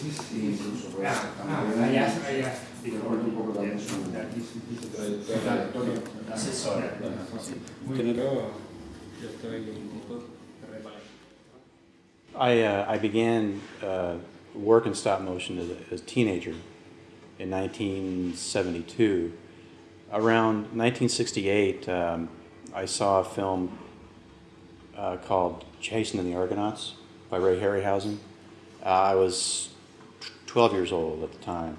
incluso Ah, ah. I, uh, I began uh, work in stop motion as a, as a teenager in 1972. Around 1968, um, I saw a film uh, called Jason and the Argonauts by Ray Harryhausen. Uh, I was 12 years old at the time.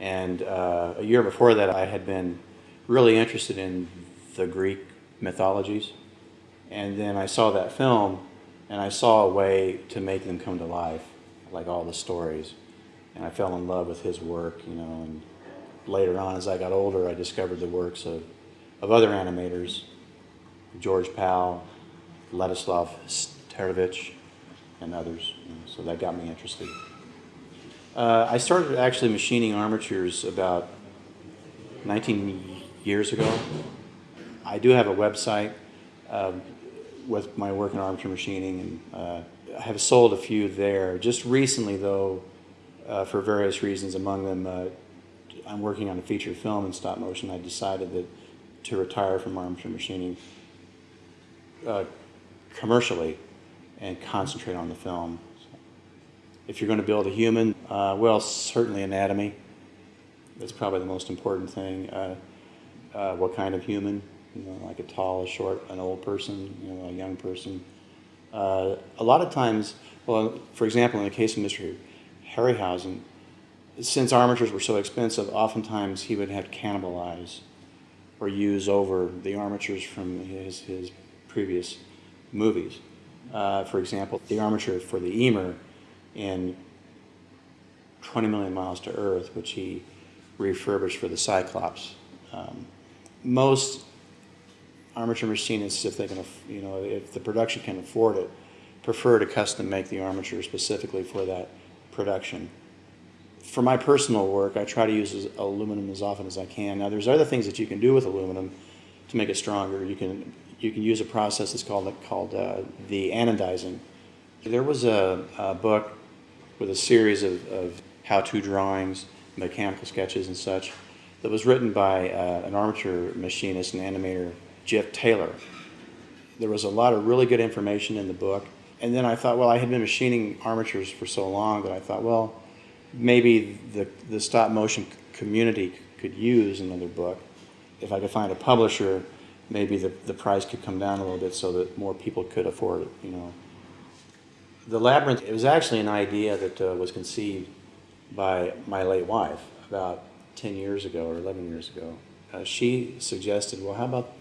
And uh, a year before that, I had been really interested in the Greek mythologies. And then I saw that film, and I saw a way to make them come to life, like all the stories. And I fell in love with his work, you know. And later on, as I got older, I discovered the works of, of other animators, George Pal, Ladislav Starevich, and others. know, so that got me interested. Uh, I started actually machining armatures about 19 years ago. I do have a website um, with my work in armature machining, and uh, I have sold a few there. Just recently, though, uh, for various reasons, among them, uh, I'm working on a feature film in stop motion. I decided that to retire from armature machining uh, commercially and concentrate on the film. If you're going to build a human, uh, well, certainly anatomy. That's probably the most important thing. Uh, uh, what kind of human? You know, like a tall, a short, an old person, you know, a young person. Uh, a lot of times, well, for example, in the case of Mr. Harryhausen, since armatures were so expensive, oftentimes he would have to cannibalize or use over the armatures from his, his previous movies. Uh, for example, the armature for the Ymir in 20 million miles to Earth, which he refurbished for the Cyclops. Um, most armature machinists, if they can, you know, if the production can afford it, prefer to custom make the armature specifically for that production. For my personal work, I try to use aluminum as often as I can. Now, there's other things that you can do with aluminum to make it stronger. You can you can use a process that's called called uh, the anodizing. There was a, a book with a series of, of how-to drawings, mechanical sketches, and such that was written by uh, an armature machinist and animator, Jeff Taylor. There was a lot of really good information in the book. And then I thought, well, I had been machining armatures for so long that I thought, well, maybe the, the stop motion community could use another book. If I could find a publisher, maybe the, the price could come down a little bit so that more people could afford it, you know. The Labyrinth, it was actually an idea that uh, was conceived by my late wife about 10 years ago or 11 years ago. Uh, she suggested, well, how about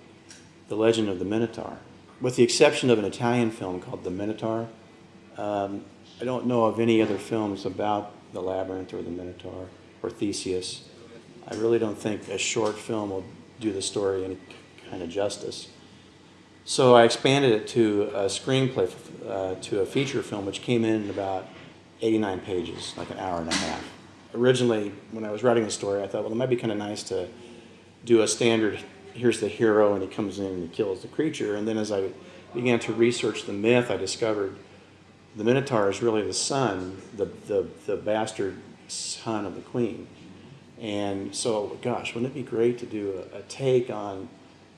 the legend of the Minotaur? With the exception of an Italian film called The Minotaur, um, I don't know of any other films about the Labyrinth or the Minotaur or Theseus. I really don't think a short film will do the story any kind of justice. So I expanded it to a screenplay, uh, to a feature film, which came in about 89 pages, like an hour and a half. Originally, when I was writing the story, I thought, well, it might be kind of nice to do a standard, here's the hero, and he comes in and he kills the creature. And then as I began to research the myth, I discovered the Minotaur is really the son, the, the, the bastard son of the queen. And so, gosh, wouldn't it be great to do a, a take on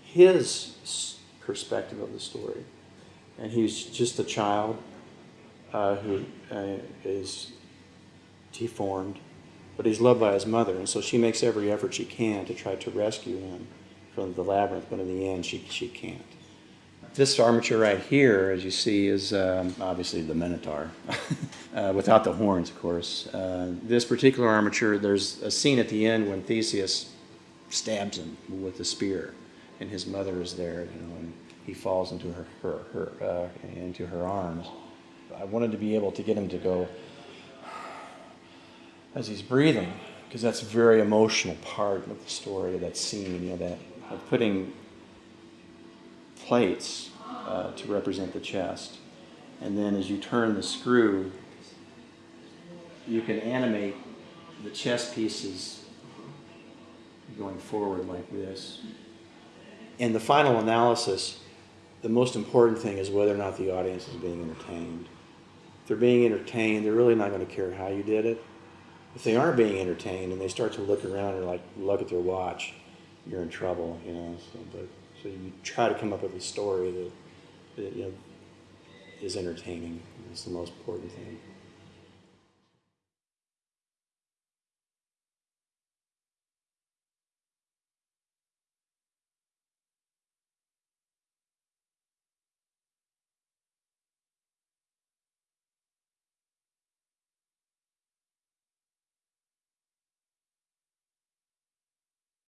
his perspective of the story? And he's just a child uh, who uh, is deformed, but he's loved by his mother, and so she makes every effort she can to try to rescue him from the labyrinth, but in the end, she, she can't. This armature right here, as you see, is um, obviously the Minotaur, uh, without the horns, of course. Uh, this particular armature, there's a scene at the end when Theseus stabs him with a spear, and his mother is there, you know, and he falls into her, her, her uh, into her arms. I wanted to be able to get him to go as he's breathing, because that's a very emotional part of the story, of that scene, you know, that of putting plates uh, to represent the chest. And then as you turn the screw, you can animate the chest pieces going forward like this. In the final analysis, the most important thing is whether or not the audience is being entertained. If they're being entertained, they're really not going to care how you did it. if they aren't being entertained and they start to look around and like look at their watch, you're in trouble, you know. So, but so you try to come up with a story that, that you know is entertaining. It's the most important thing.